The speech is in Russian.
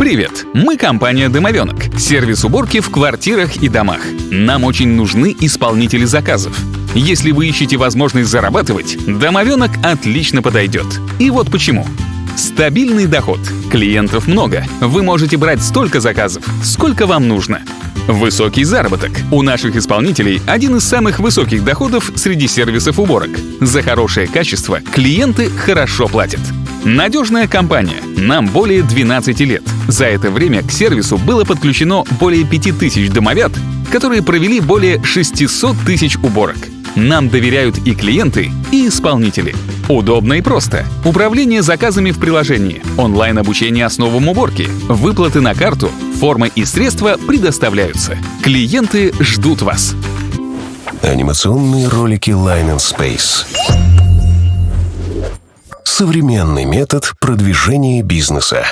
Привет! Мы компания «Домовенок» — сервис уборки в квартирах и домах. Нам очень нужны исполнители заказов. Если вы ищете возможность зарабатывать, «Домовенок» отлично подойдет. И вот почему. Стабильный доход. Клиентов много. Вы можете брать столько заказов, сколько вам нужно. Высокий заработок. У наших исполнителей один из самых высоких доходов среди сервисов уборок. За хорошее качество клиенты хорошо платят. Надежная компания. Нам более 12 лет. За это время к сервису было подключено более 5000 домовят, которые провели более 600 тысяч уборок. Нам доверяют и клиенты, и исполнители. Удобно и просто. Управление заказами в приложении, онлайн-обучение основам уборки, выплаты на карту, форма и средства предоставляются. Клиенты ждут вас. Анимационные ролики Line and Space. Современный метод продвижения бизнеса.